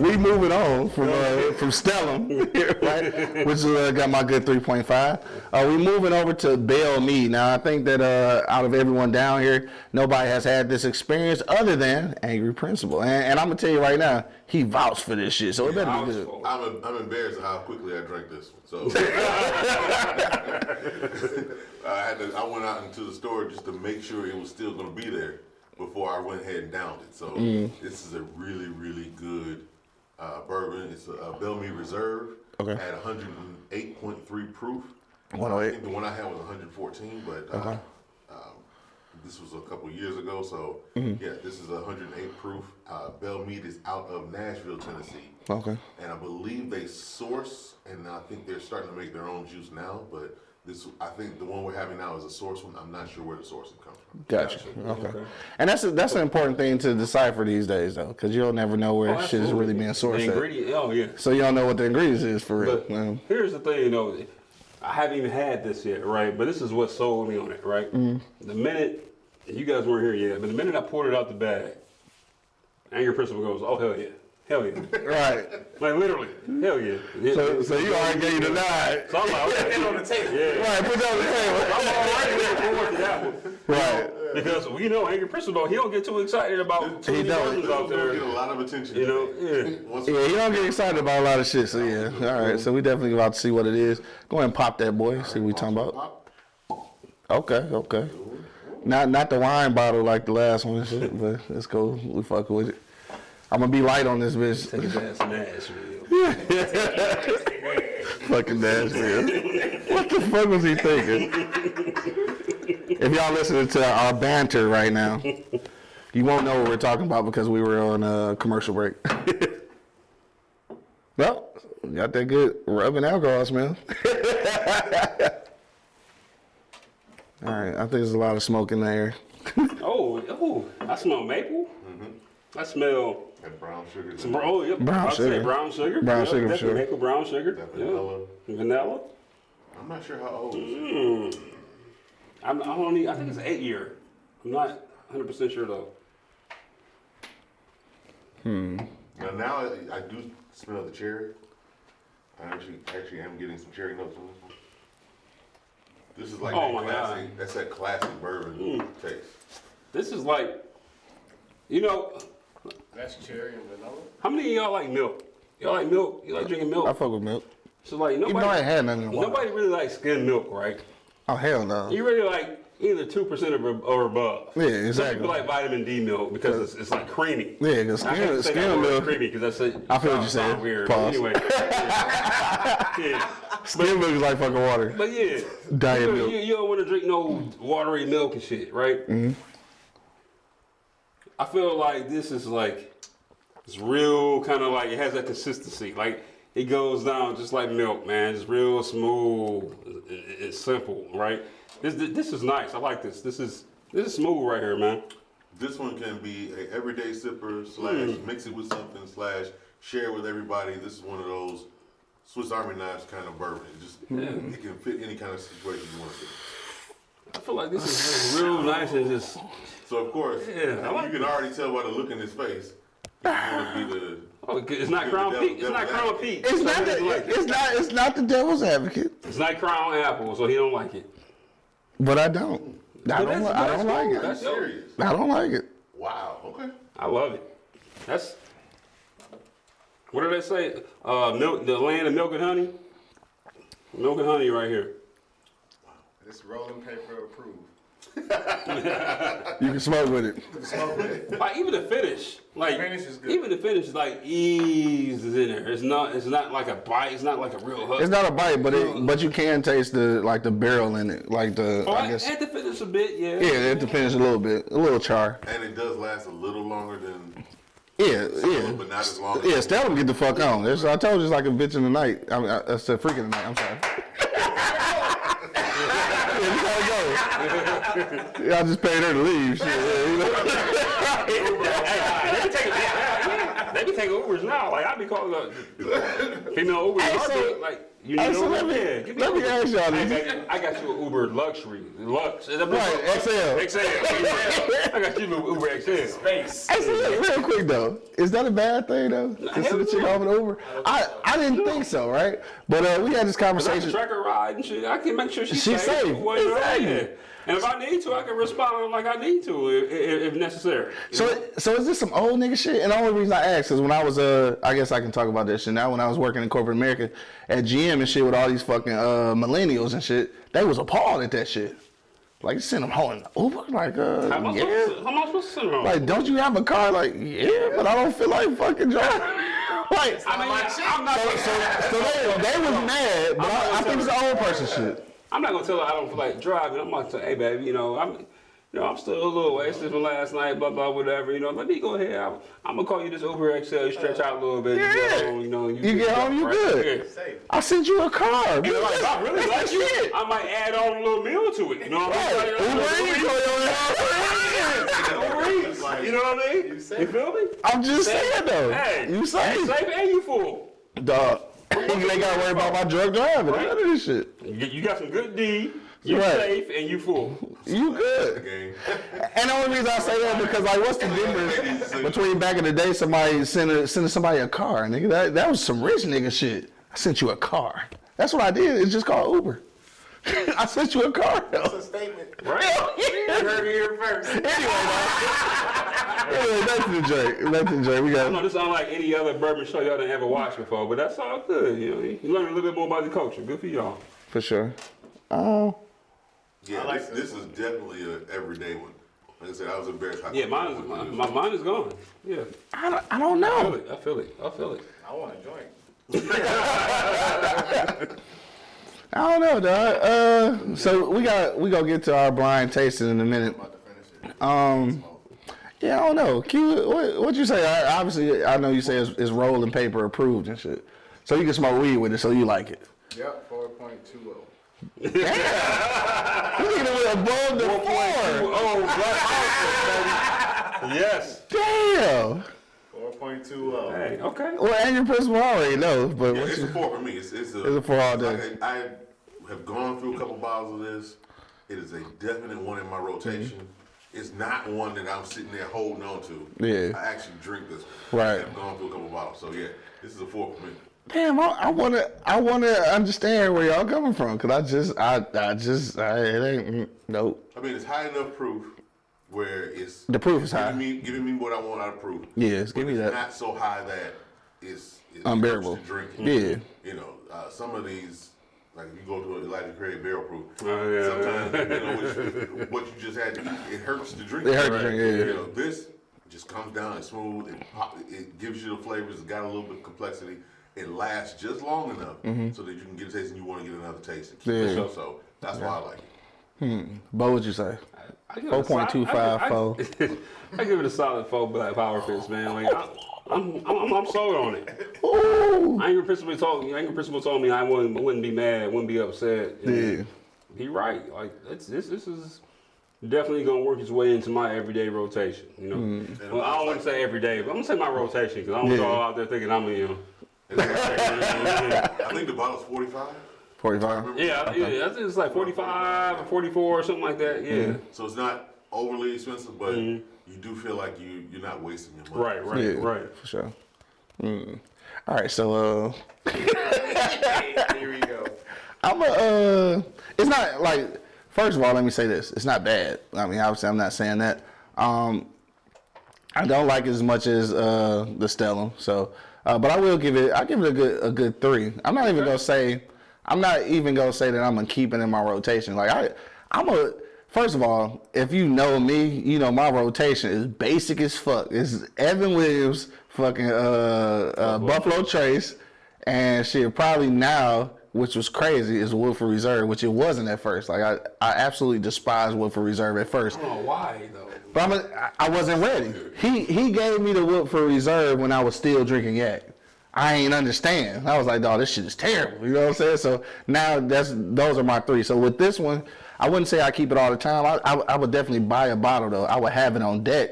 moving on from uh, from Stellum, right? Which uh, got my good 3.5. Uh, we moving over to Belle Meade. Now I think that uh, out of everyone down here, nobody has had this experience other than Angry Principal. And, and I'm gonna tell you right now, he vouched for this shit, so it better be good. I'm, a, I'm embarrassed at how quickly I drank this one. So I had to. I went out into the store just to make sure it was still going to be there before I went ahead and downed it. So Mm. this is a really, really good bourbon. It's a, a Belle Meade Reserve Okay. at 108.3 proof. 108. I think the one I had was 114, but uh, Okay. um, this was a couple years ago. So Mm-hmm. yeah, this is 108 proof. Uh, Bellmead is out of Nashville, Tennessee Okay. and I believe they source, and I think they're starting to make their own juice now. But this, I think the one we're having now is a source one. I'm not sure where the source sourcing comes from. Gotcha. Okay. And that's a, that's an important thing to decipher these days, though, because you'll never know where Oh, shit is really absolutely. being The sourced. at. ingredient, oh yeah. So you don't know what the ingredients is for real. But Um, here's the thing, you know, I haven't even had this yet, right? But this is what sold me on it, right? The minute you guys weren't here yet, but the minute I poured it out the bag, Angry Principal goes, "Oh hell yeah, hell yeah!" right. like literally, hell yeah. It- So, so you already gave you the nod. So I'm like, okay, on the table. Yeah. Right. Put that on the table. I'm already looking forward to that one. Right. Because we know Angry Principal, he don't get too excited about too He many don't. versions out one's gonna there. get a lot of attention. You know, yeah. Yeah, you don't get excited about a lot of shit. So yeah. All right. So we definitely about to see what it is. Go ahead and pop that boy. See what we talking about. Okay. Okay. Not not the wine bottle like the last one, but let's go. We fuck with it. I'm gonna be light on this bitch. Take his ass in Nashville. Fucking Nashville. what the fuck was he thinking? If y'all listening to our banter right now, you won't know what we're talking about because we were on a commercial break. well, got that good rubbing alcohol smell. All right, I think there's a lot of smoke in the air. Oh, oh, I smell maple. Mm-hmm. I smell And brown sugar. some bro- oh, yep. Brown I'd say sugar. brown sugar. Brown Yep, sugar for definitely sure. Maple brown sugar. That Yeah. vanilla. Vanilla. I'm not sure how old. it is. Mm. I'm, I don't need, I think it's eight year. I'm not 100 percent sure though. Hmm. Now, now I, I do smell the cherry. I actually, actually am getting some cherry notes on this one. This is like Oh that my God. classic. That's that classic bourbon hmm. taste. This is like, you know, That's cherry and vanilla. how many of y'all like milk? Y'all like milk? You like drinking milk? I fuck with milk. So like Even nobody, though I had nothing in a while. nobody really likes skim milk, right? Oh hell no. You really like either two percent or, or above. Yeah, Some exactly. people like vitamin D milk because it's, it's like creamy. Yeah, because skim, to say that skim word milk, creamy because that's a, I feel what you're saying. sounds Weird. Pause. But anyway, yeah. yeah. skim milk is like fucking water. But yeah, Diet you, milk. You, you don't want to drink no watery milk and shit, right? Mm-hmm. I feel like this is like it's real kind of like it has that consistency. Like it goes down just like milk, man. It's real smooth. It- it- It's simple, right? This this is nice. I like this. This is this is smooth right here, man. This one can be a everyday sipper slash Mm. mix it with something slash share with everybody. This is one of those Swiss Army knives kind of bourbon. It just it can fit any kind of situation you want to. I feel like this is like real nice and just So of course, Yeah, I like you can already tell by the look in his face. He's gonna be the oh, it's not Crown the Peak. It's not Crown advocate. Peak. It's not the, doesn't like it. it's not it's not the devil's advocate, It's not Crown Apple, so he don't like it. but I don't. I don't. that's- li- I don't like it. That's dope. serious. I don't like it. Wow. Okay. I love it. That's what did they say? Uh, milk, the land of milk and honey. Milk and honey right here. Wow. It's rolling paper approved. You can smoke with it. Smoke with it. Like even the finish, like finish is good. even the finish, is like ease is in there. It's not. It's not like a bite. It's not like a real hug. It's not a bite, but it but you can taste the like the barrel in it, like the Oh, I I guess. had to finish a bit. Yeah. Yeah, it depends a little bit, a little char. And it does last a little longer than Yeah, Stella, yeah. but not as long. Yeah, Stella get the fuck on. It's, I told you it's like a bitch in the night. I mean, I, I said freak in the night. I'm sorry. yeah, you gotta go. Yeah, I just paid her to leave. Shit, yeah, you know? Hey, hey, let me take it. Let me take take Ubers now. Like I be calling up female Uber. Hey, so- like you hey, need so Uber? let me- yeah, let me Uber. ask y'all Hey, this. baby, I got you an Uber luxury, lux. Right, XL. XL. I got you a Uber XL. Space. Hey, so look, real quick though, is that a bad thing though? To hell send a chick no. off an Uber? I I didn't think so, right? But uh, we had this I can conversation. track her ride and shit. I can make sure she's, She's safe. Well, you know, Exactly. yeah. And if I need to, I can respond like I need to if, if, if necessary. you know? So so is this some old nigga shit? And the only reason I asked is when I was uh I guess I can talk about this shit now. When I was working in corporate America at GM and shit with all these fucking uh millennials and shit, they was appalled at that shit. Like you send them home in Uber, like uh how am I yeah. supposed to, how am I supposed to send her home? Like, don't you have a car? Like, yeah, but I don't feel like fucking driving. like, I mean, I'm not. so, so, so they, they was mad, but I, I think it's the old person shit. I'm not gonna tell her I don't feel like driving. I'm gonna say, hey, baby, you know, I'm, you know, I'm still a little wasted from last night, blah blah, whatever. You know, let me go ahead. I'm, I'm gonna call you this Uber XL. You stretch out a little bit. You Yeah. get home, you know. and You get home, you right? good. Yeah. I sent you a car. And bitch. like, I really That's like you, shit. I might add on a little meal to it. You know what Right. I'm saying? Eats, call your ass. Uber Eats. You know what I mean? You You feel me? I'm just saying though. Hey, you hey, safe, safe and you full. dog. You ain't gotta worry about my drug driving. Right. None of this shit. You, you got some good D. You Right. safe and you full. You good. Game. And the only reason I say that because like, what's the difference between back in the day somebody sending sending somebody a car, nigga? That that was some rich nigga shit. I sent you a car. That's what I did. It's just called Uber. I sent you a car. That's a statement. Right? You heard it here first. Anyway, back to the joke. Back to the joke. We I know this sound like any other bourbon show y'all done ever watched before, but that's all good. You know, you learn a little bit more about the culture. Good for y'all. for sure. Oh, Yeah, I like this, this this is definitely an everyday one. Like I said, I was embarrassed. Yeah, mine is, my, my mind is gone. Yeah, I don't, I don't I feel know. it. I feel it. I feel it. I want a joint. I don't know, dog. Uh, so we got we gonna get to our blind tasting in a minute. I'm about to finish it. Um, yeah, I don't know. Q, what what you say? I, obviously, I know you say it's, it's rolling paper approved and shit. So you can smoke weed with it, so you like it. Yep, 4.20. Look at it above the four. Oh, black baby. Yes. Damn. 4.20. Hey, okay. Well, and your principal already knows, but Yeah, what it's you, a four for me. It's, it's a, It's a four all day. like I, I have gone through a couple bottles of this. It is a definite one in my rotation. Mm-hmm. It's not one that I'm sitting there holding on to. Yeah. I actually drink this one. Right. I've gone through a couple bottles. So yeah, this is a four for me. Damn, I, I wanna I wanna understand where y'all coming from, cause I just I I just I, it ain't mm, nope. I mean, it's high enough proof where it's The proof is high. giving me giving me what I want out of proof. Yes, give But me that. Not so high that it's, it's Unbearable. hurts to drink. Yeah. You know, uh, some of these, like if you go to an Elijah Craig barrel proof, Oh, yeah. sometimes you know what, what you just had to eat, it hurts to drink. It hurts to drink, yeah. You know, this just comes down, it's smooth, it, pop, it gives you the flavors, it's got a little bit of complexity. It lasts just long enough so that you can get a taste and you want to get another taste. And keep Mm-hmm. Yeah. it. So that's why I like it. Bo, what'd you say? I give it a solid- 4.25 I- I- four. I give it a solid four black power fist, man. Like, I, I'm, I'm, I'm sold on it. Ooh. Angry Principal told me. Angry Principal told me I wouldn't, wouldn't be mad, wouldn't be upset. And Yeah. He right. Like it's, this, this is definitely gonna work its way into my everyday rotation. You know. Well, I don't want to say every day, but I'm gonna say my rotation because I don't want Yeah. y'all out there thinking I'm you know. I think the bottle's 45. 45. Yeah, I- yeah. I think it's like 45 or 44 or something like that. Yeah. So it's not overly expensive, but you do feel like you you're not wasting your money. Right. Right. Yeah, Right. For sure. Mm. All right, so uh, Here we go. I'm a. Uh, it's not like. First of all, let me say this: it's not bad. I mean, obviously, I'm not saying that. Um, I don't like it as much as uh, the Stellum. So, uh, but I will give it. I give it a good a good three. I'm not even gonna say. I'm not even gonna say that I'm gonna keep it in my rotation. Like I, I'm a. First of all, if you know me, you know my rotation is basic as fuck. It's Evan Williams, fucking uh, uh, Buffalo Trace, and shit. Probably now, which was crazy, is Woodford Reserve, which it wasn't at first. Like I, I absolutely despise Woodford Reserve at first. I don't know why though. But I'm a, I- I wasn't ready. He he gave me the Woodford Reserve when I was still drinking yak. I ain't understand. I was like, dog, this shit is terrible. You know what I'm saying? So now that's those are my three. So with this one, I wouldn't say I keep it all the time. I, I, I would definitely buy a bottle though. I would have it on deck.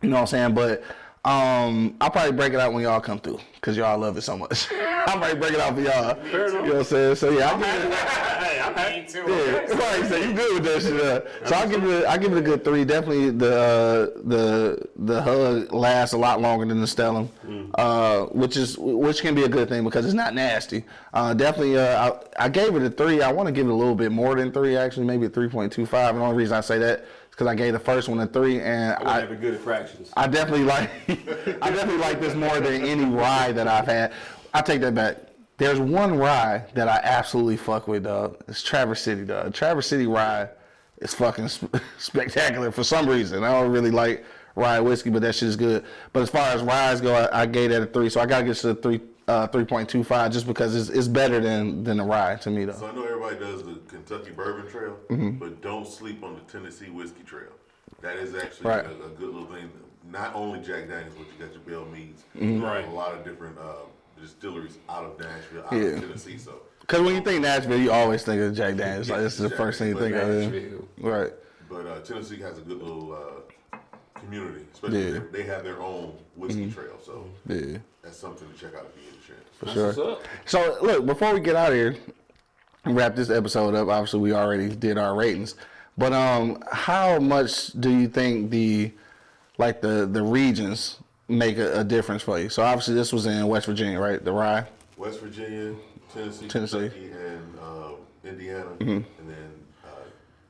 You know what I'm saying? But Um, I'll probably break it out when y'all come through because y'all love it so much. I'll probably break it out for y'all. You know what I'm saying? So yeah, I'll too. Yeah, right. So you good with that shit? So I'll give it. I give it a good three. Definitely the uh, the the hug lasts a lot longer than the stellum, uh, which is which can be a good thing because it's not nasty. Uh, definitely, uh, I, I gave it a three. I want to give it a little bit more than three. Actually, maybe a three point two five. And the only reason I say that is because I gave the first one a three, and I I, have a good at fractions. I definitely like I definitely like this more than any ride that I've had. I take that back. There's one ride that I absolutely fuck with, dog. It's Traverse City, dog. Traverse City ride is fucking sp- spectacular for some reason. I don't really like rye whiskey, but that shit is good. But as far as rides go, I, I gave that a three, so I gotta get to a three. Uh, 3.25 just because it's, it's better than than the ride to me though. So I know everybody does the Kentucky Bourbon Trail, Mm-hmm. but don't sleep on the Tennessee Whiskey Trail. That is actually Right. a, a good little thing. Not only Jack Daniels, but you got your Belle Meades. Mm-hmm. Right. A lot of different uh, distilleries out of Nashville, out Yeah. of Tennessee. So Because when you think Nashville, you always think of Jack Daniels. Like, this is the first thing you think of. Right. But uh, Tennessee has a good little uh, community, especially Yeah. they, they have their own whiskey trail. So Yeah. that's something to check out if you get a chance. That's Sure. So look, before we get out of here wrap this episode up, obviously we already did our ratings. But um how much do you think the like the the regions make a, a difference for you? So obviously this was in West Virginia, right? The rye. West Virginia, Tennessee, Tennessee. Kentucky, and uh, Indiana, and then uh,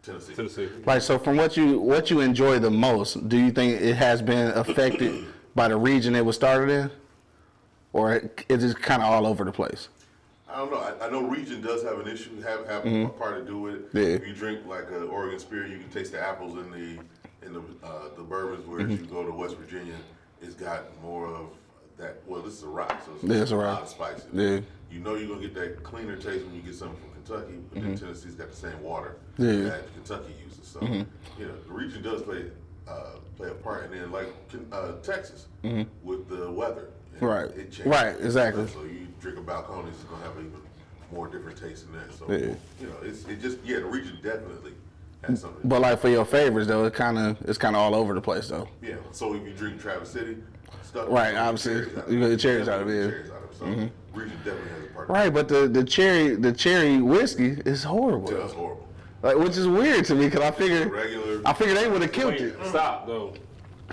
Tennessee. Tennessee. Like so from what you what you enjoy the most, do you think it has been affected by the region it was started in? Or it, it is kind of all over the place? I don't know. I, I know region does have an issue, have have a part to do with it. Yeah. If you drink like an Oregon Spirit, you can taste the apples in the in the uh, the bourbons. Whereas Mm-hmm. you go to West Virginia, it's got more of that. Well, this is a rock, so it's, Yeah, it's a a rye. lot of spices. Yeah. You know you're gonna get that cleaner taste when you get something from Kentucky, but then Tennessee's got the same water Mm-hmm. Yeah. Mm-hmm. that Kentucky uses. So you know the region does play uh, play a part, and then like uh, Texas with the weather. Mm-hmm. Right. It changes. Right, exactly. So you drink a Balcones, it's gonna have even more different taste than that. So Yeah. you know, it's it just yeah, the region definitely has something. But like for your favorites though, it kind of it's kind of all over the place though. yeah. So if you drink Traverse City, stuff Right, you get obviously. cherries out of You it. get the cherries out of it, Definitely yeah. get the cherries out of it. So mm-hmm. region definitely has a part. Right, but the the cherry the cherry whiskey is horrible. Yeah, that's horrible. Like, which is weird to me because I figured Regular. I figured they would have killed Wait, it. stop though.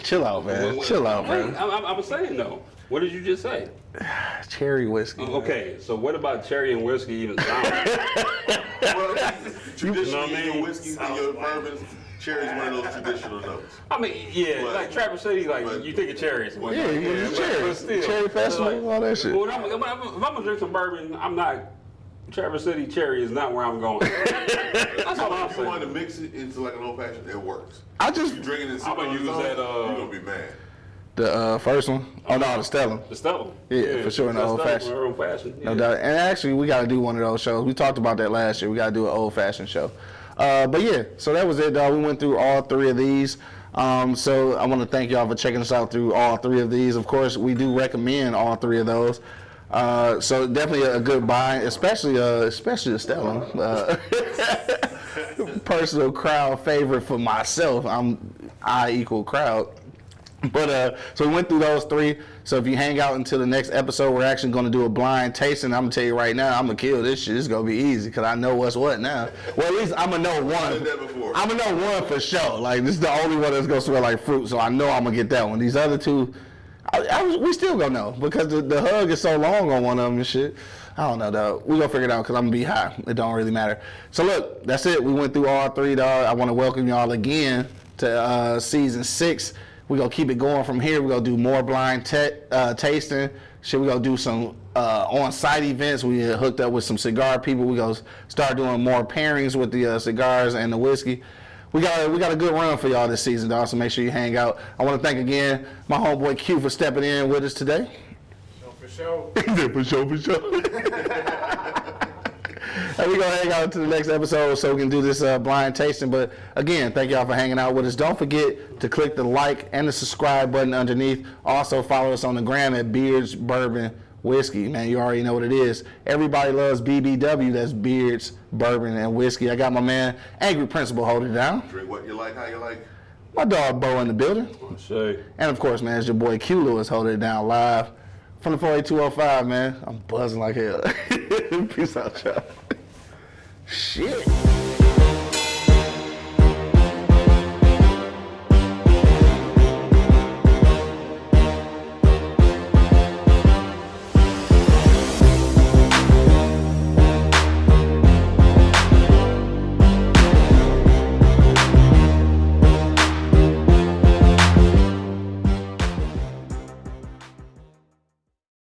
Chill out, man. Wait, Chill out, wait, man. I, I, I was saying though. What did you just say? Cherry whiskey. man. Okay, so what about cherry and whiskey even sound? well, traditionally, You know what I your mean? whiskeys and your bourbons, cherry's one of those traditional notes. I mean, yeah, But- like Traverse City, like but- you think of cherries. Yeah, you get the but- cherries. still. Cherry festival, Like, all that shit. Well, I'm, if, I'm, I'm gonna drink some bourbon, I'm not. Traverse City cherry is not where I'm going. That's all I'm If you want to mix it into like an old fashioned, it works. I If just you drink it in I'ma sitting use that, uh, you're gonna be mad. The uh, first one. Oh no, the Stellar. The Stella. Yeah, for sure, in the old fashioned. Old fashioned. No doubt. And actually, we got to do one of those shows. We talked about that last year. We got to do an old fashioned show. Uh, but yeah, so that was it, dog. We went through all three of these. Um, so I want to thank y'all for checking us out through all three of these. Of course, we do recommend all three of those. Uh, so definitely a, good buy, especially uh, especially the Stellar. Uh, personal crowd favorite for myself. I'm I equal crowd. But uh, so we went through those three. So if you hang out until the next episode, we're actually going to do a blind tasting. I'm gonna tell you right now, I'm gonna kill this shit. It's gonna be easy because I know what's what now. Well, at least I'm gonna know one. did that before. I'm gonna know one for sure. Like this is the only one that's gonna smell like fruit, so I know I'm gonna get that one. These other two, I, I was, we still gonna know because the, the hug is so long on one of them and shit. I don't know though. We gonna figure it out because I'm gonna be high. It don't really matter. So look, that's it. We went through all three, dog. I want to welcome y'all again to uh, season six. We gonna keep it going from here. We're gonna do more blind uh, tasting. Shit, we're gonna do some uh, on-site events. We hooked up with some cigar people. We're gonna start doing more pairings with the uh, cigars and the whiskey. We got we got a good run for y'all this season, dog. So make sure you hang out. I want to thank again my homeboy Q for stepping in with us today. For sure. For sure, for sure. and we're going to hang out to the next episode so we can do this uh, blind tasting. But again, thank y'all for hanging out with us. Don't forget to click the like and the subscribe button underneath. Also, follow us on the gram at Beards Bourbon Whiskey. Man, you already know what it is. Everybody loves BBW. That's Beards Bourbon and Whiskey. I got my man, Angry Principal, holding it down. Drink what you like, how you like. My dog Bo in the building. Shay. And of course, man, it's your boy Q Lewis holding it down live from the 48205, man. I'm buzzing like hell. Peace out, y'all. Shit.